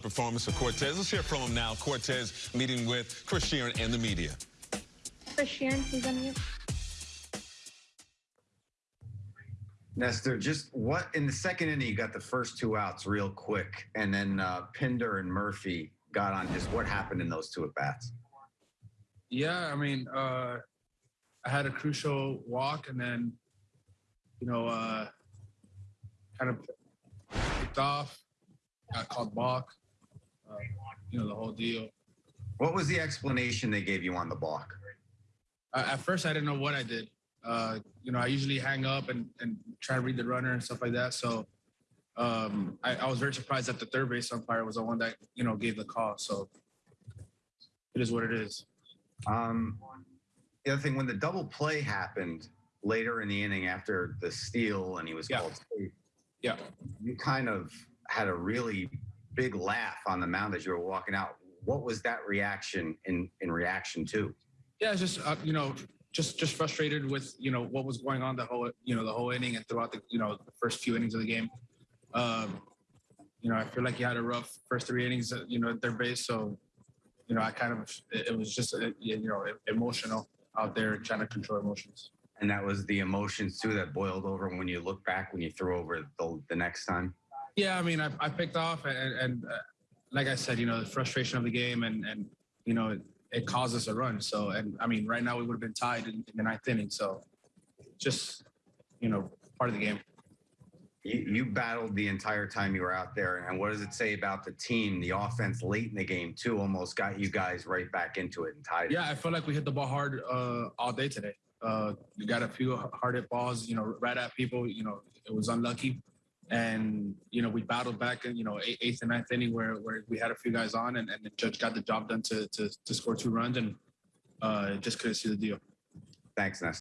Performance of Cortes. Let's hear from him now. Cortes meeting with Chris Shearn and the media. Chris Shearn, please unmute. Nestor, just what in the second inning you got the first two outs real quick, and then uh, Pinder and Murphy got on. Just what happened in those two at bats? Yeah, I mean, uh, I had a crucial walk, and then, you know, uh, kind of picked off, got called balk, uh, you know, the whole deal. What was the explanation they gave you on the balk? Uh, at first, I didn't know what I did. Uh, you know, I usually hang up and, and try to read the runner and stuff like that. So um, I, I was very surprised that the third base umpire was the one that, you know, gave the call. So it is what it is. Um, the other thing, when the double play happened later in the inning after the steal and he was Yeah. called safe, Yeah. you kind of had a really big laugh on the mound as you were walking out. What was that reaction in in reaction to? Yeah, just uh, you know, just just frustrated with you know what was going on the whole you know the whole inning and throughout the you know the first few innings of the game. Um, you know, I feel like he had a rough first three innings, uh, you know, at their base. So, you know, I kind of it, was just uh, you know emotional out there trying to control emotions. And that was the emotions too that boiled over when you look back when you threw over the, the next time. Yeah, I mean, I, I picked off, and, and uh, like I said, you know, the frustration of the game, and and you know, it, it caused us a run. So, and I mean, right now we would have been tied in, in the ninth inning. So, just you know, part of the game. You, you battled the entire time you were out there. And what does it say about the team? The offense late in the game, too, almost got you guys right back into it and tied it. Yeah, I feel like we hit the ball hard uh, all day today. Uh, we got a few hard hit balls, you know, right at people. You know, it was unlucky, and you know we battled back in you know eighth and ninth inning where where we had a few guys on, and, and the judge got the job done to to, to score two runs, and uh, just couldn't see the deal. Thanks, Ness.